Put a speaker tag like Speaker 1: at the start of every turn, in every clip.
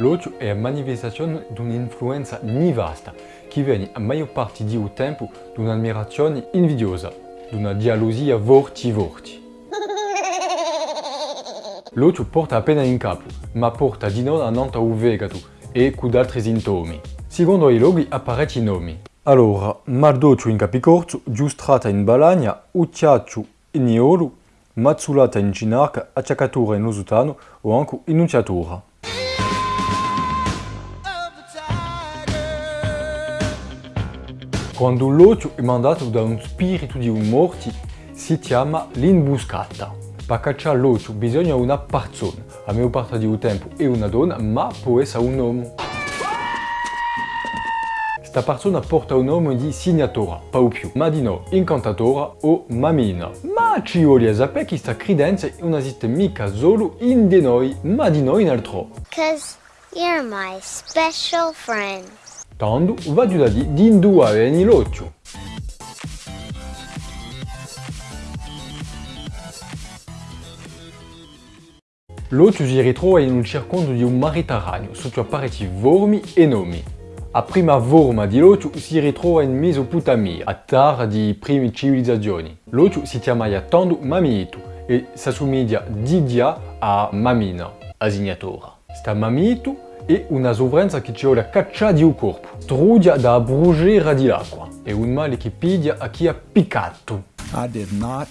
Speaker 1: L'odio è la manifestazione di un'influenza nefasta che viene a maggior parte del tempo da un'ammirazione invidiosa, da una gelosia vorti-vorti. L'odio porta appena in capo, ma porta di non a nanta o fegato e con altri sintomi. Secondo i loghi apparecchi nomi. Allora, mal d'ocio in capicorso, giustrata in balagna, ucciaccio in iolo, mazzulata in ginarca, acciaccatura in usutano o anche inunciatura. Quando l'ocio è mandato da un spirito di un morti, si chiama l'imbuscata. Per cacciare l'ocio bisogna una persona, a mia parte di tempo è una donna, ma può essere un uomo. Questa persona porta un nome di signatura, pas più, ma di no, incantatora o mamina. Ma ci vuole sapere che questa credenza non esiste mica solo in di noi, ma di noi in altro.
Speaker 2: Cause you're my special friend.
Speaker 1: Tandu vajudadi dinduaveni lochu. L'ocio si ritrova in un circondio di un maritaraneo, sottoappariti vormi e nomi. A prima forma di l'ocio si ritrova in Mesopotamia, a terra di prime civilizzazioni. L'ocio si chiama Tandu Mamiitu e s'assomiglia di dia a Mamina, asignatora. Sta Mamito è una sovranza che ci vuole cacciare di un corpo, trudia da bruciare di l'acqua. È un male che piglia a chi ha piccato.
Speaker 3: I did not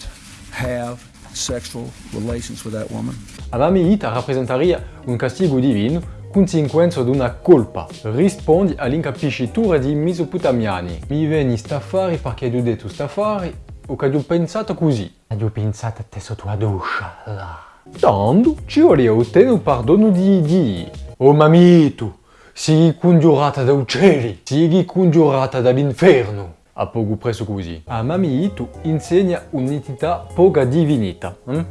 Speaker 3: have sexual relations with that woman.
Speaker 1: La Mamita rappresentaria un castigo divino conseguenza di una colpa, rispondi all'incapiscitura di mesopotamiani. Mi vieni staffari perché ho detto staffari o che ho pensato così. Ho pensato a te sotto la doccia. Tanto ci ottenere un perdono di Dio. Oh mamito, sii congiurata da uccelli, sii congiurata dall'inferno. A poco preso così. A mamito insegna un'entità poca divinità, hm?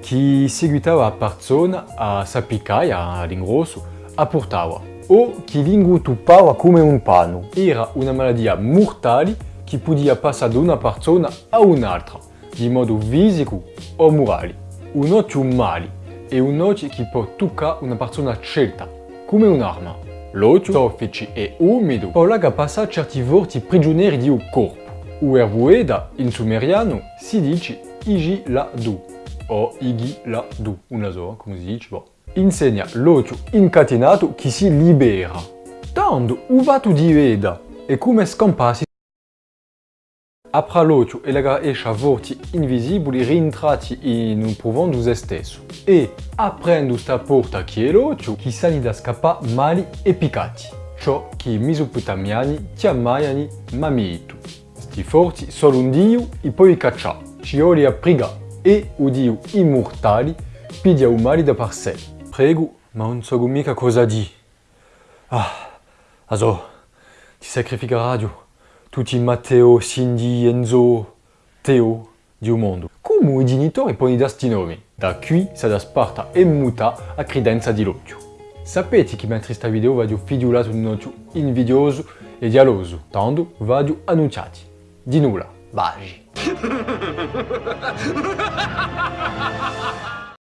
Speaker 1: che seguitava la persona a sappicaia all'ingrosso a portava o che l'ingutuppava come un panno. Era una malattia mortale che podia passare da una persona a un'altra, di modo fisico o morale. Un occhio male è un occhio che può toccare una persona scelta, come un'arma. L'occhio soffice e umido può passare certi vorti prigionieri di un corpo. O ervoeda, in sumeriano, si dice igi la du o igi la du, una sola, come si dice, boh insegna l'occhio incatenato che si libera. Tanto uvato di veda e come scampassi apra l'occhio e lega esce a vorti invisibili rientrati in un profondo se stesso. E aprendo sta porta l'occhio, chi sani da scappare mali e piccati. Ciò che i mesopotamiani chiamavano mamito. Sti forti solo un dio e poi caccia. Ci vuole a priga e un dio immortale pidia un mali da par sé. Prego, ma non so mica cosa di. Ah, also, ti sacrifica radio. Tutti Matteo, Cindy, Enzo, Teo di un mondo. Come i genitori poni da sti nomi? Da qui sa da Sparta e muta a credenza di l'occhio. Sapete che mentre sta video vadio figliolato di un occhio invidioso e dialoso, tanto vadio annunciati. Di nulla, bagi.